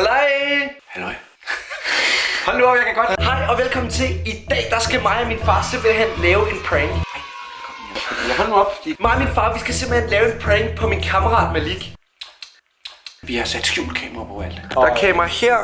Halløj! Halløj. Hold nu op, jeg kan godt. Hej og velkommen til. I dag, der skal mig og min far simpelthen lave en prank. Jeg hold nu op. Mig og min far, vi skal simpelthen lave en prank på min kammerat Malik. Vi har sat skjult kamera på alt. Der er kamera her,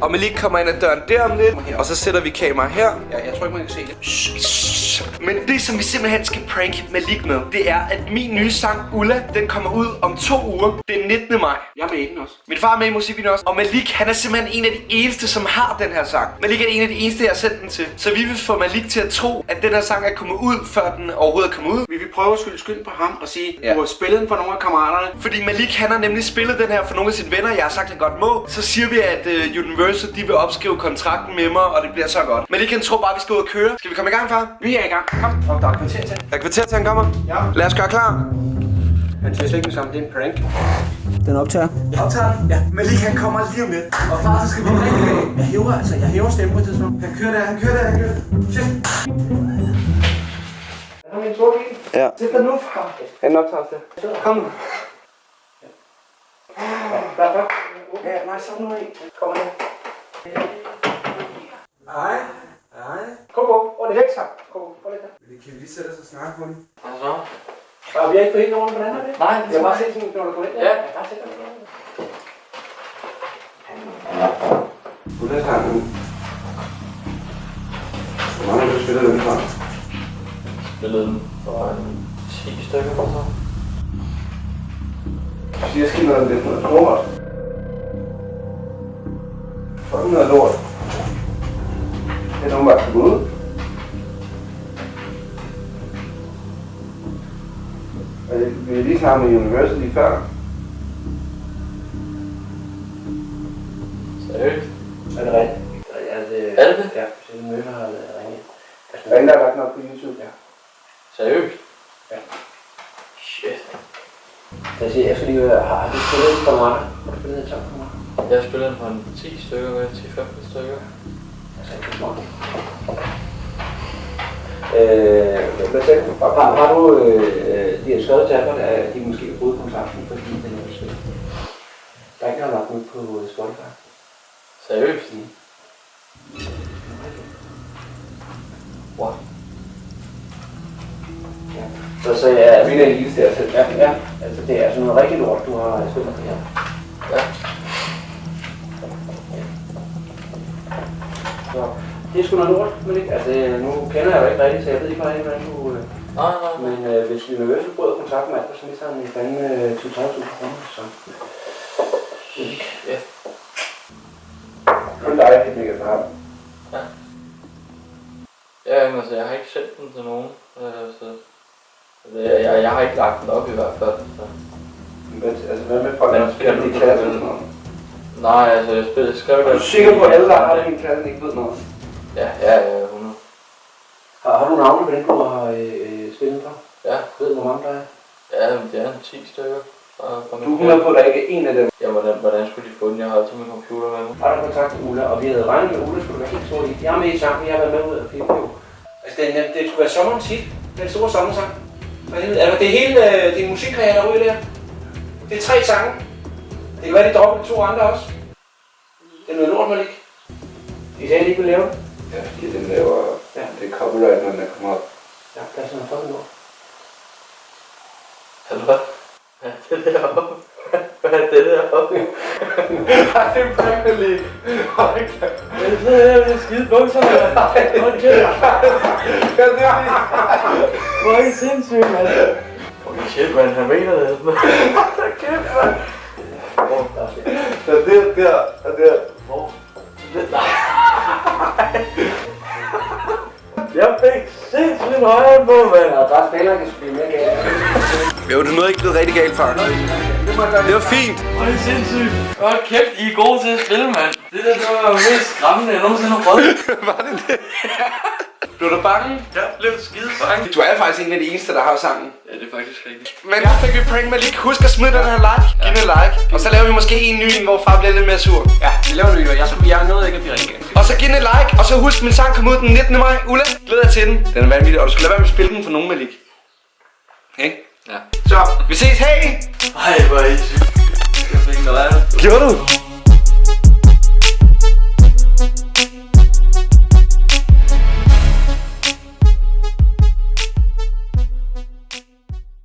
og Malik kommer ind ad døren der om lidt. Og så sætter vi kamera her. Jeg, jeg tror ikke, man kan se det. Men det, som vi simpelthen skal prank Malik med, det er, at min nye sang, Ulla, den kommer ud om to uger. Den 19. maj. Jeg er med i den også. Min far er med i musikvideoen også. Og Malik, han er simpelthen en af de eneste, som har den her sang. Malik er en af de eneste, jeg har sendt den til. Så vi vil få Malik til at tro, at den her sang er kommet ud, før den overhovedet er kommet ud. Vi prøve at skylde skyld på ham og sige, Ja. du har spillet den for nogle af kammeraterne. Fordi Malik, han har nemlig spillet den her for nogle af sine venner. Jeg har sagt, han godt må. Så siger vi, at uh, Universal, de vil opskrive kontrakten med mig, og det bliver så godt. Malik, han tror bare, vi skal ud og køre. Skal vi komme i gang, far? Vi er i gang. Kom. Og der er kvarter til. Jeg kvarter til, han kommer. Ja. Lad os gøre klar. Han siger slet ikke sammen, det er en prank. Den optager. Optager Ja. Malik, han kommer lige om lidt. Og far, så skal vi rigtig Jeg hæver altså, jeg hæver stemmen på et tidspunkt. Han kører der, han kører der, han kører der. Er min store bil? Ja. Sæt dig nu, far. Han optager det. Kom nu. Der, der. Ja, nej, så nu i. Kommer nu. Hej. Hej. Kom på. Er det væk, så? Kom på. Er det der? Vi kan lige sætte os og snakke på den. Og vi har ikke fået helt ordentligt, hvordan er det? Nej, Jeg har bare set sådan, når du går ind. Ja. Jeg har set dig. Ulla sangen. Hvor mange har du spillet den fra? Spillede den for en 10 stykker eller så. Du siger skidt noget det, noget lort. Fucking noget lort. Det er nogen bare kommet ud. Vi har lige snakket med University før. Seriøst? Er det rigtigt? Ja, det Er det det? Ja, så møller har ringet. Der er ingen, der har lagt noget på YouTube. Ja. Seriøst? Ja. Shit. Jeg siger, jeg skal lige høre, har du spillet den for mig? Har du spillet den sammen for mig? Jeg har spillet den for en 10 stykker, hvad? 10-15 stykker. Altså, ikke for. Øh, hvad sagde du? Har, har du øh, de har skrevet til Albert, at de måske har brudt kontrakten, fordi den er spillet? Der er ikke noget lagt ud på øh, Spotify. Seriøst? Wow. Ja. Så, så jeg er vinder i der. Så, ja, ja, altså det er sådan noget rigtig lort, du har spillet det her. Ja. Så det er sgu noget lort, men ikke? Altså nu kender jeg jo ikke rigtigt, så jeg ved ikke hvordan du... Øh, Nej, nej, men øh, hvis Universal bryder kontakt med Albert, så mister han i fanden øh, 20-30.000 kroner, så... Ja. Kun dig, det ligger for ham. Ja, men altså, jeg har ikke sendt den til nogen. Øh, så... Altså, jeg, jeg, jeg har ikke lagt den op i hvert fald. Men, altså, hvad med folk, der spiller spiller i du klassen? på? Nej, altså, jeg, spil, jeg skrev Er du sikker på, at alle, der har det i din klasse, ikke ved noget? Ja, ja, ja, 100. Har, har du navne på den, du har øh, øh, spillet for? Ja, Ved du, hvor mange der er? ja, men det er en 10 stykker. fra, fra Du er 100 på, at der ikke er en af dem. Ja, hvordan, hvordan skulle de få den? Jeg har altid min computer med mig. Har du kontakt til Ulla, og vi havde regnet med, Ulla skulle være helt stor i. Jeg er med i sangen, jeg har været med ud af jo. Altså, den, det skulle være sommerens hit. Den store sommersang. For helvede. Altså, det er hele øh, din musikkarriere derude der. Det er tre sange. Det kan være, de dropper to andre også. Det er noget lort, man ikke. De sagde, de ikke ville lave det. Ja, fordi den laver... Ja. Det er copyright, når den kommer op. Ja, det er sådan noget fucking lort. Er du? Hvad er det deroppe? Hvad er det deroppe? Nej, det er Premier League. Jeg sidder her med skide bukser, mand. Hold kæft. Hvor er I sindssygt, mand. Okay, shit, man. Han mener det. Hold kæft, mand. Hvor? Så det der, og der. Hvor? Jeg fik sindssygt højere på, mand. Ja, bare spillere kan spille mere galt. Jo, det er noget ikke blevet rigtig galt, far. Det var fint. Hvor er det sindssygt. Hold kæft, I er gode til at spille, mand. Det der, det var mest skræmmende, jeg nogensinde har prøvet. Var det det? Blev du bange? Jeg blev skide bange. Du er faktisk en af de eneste, der har sangen. Ja, det er faktisk rigtigt. Men her fik vi prank med lige. Husk at smide den her like. Giv den en like. Og så laver vi måske en ny, en, hvor far bliver lidt mere sur. Ja, vi laver det jo. Jeg, jeg nåede ikke at blive rigtig Og så giv et like. Og så husk, min sang kommer ud den 19. maj. Ulla, glæder dig til den. Den er vanvittig. Og du skal lade være med at spille den for nogen, Malik. Ikke? Ja. Så, vi ses. Hej! Ej, hvor er I. Jeg fik noget af det. Gjorde du?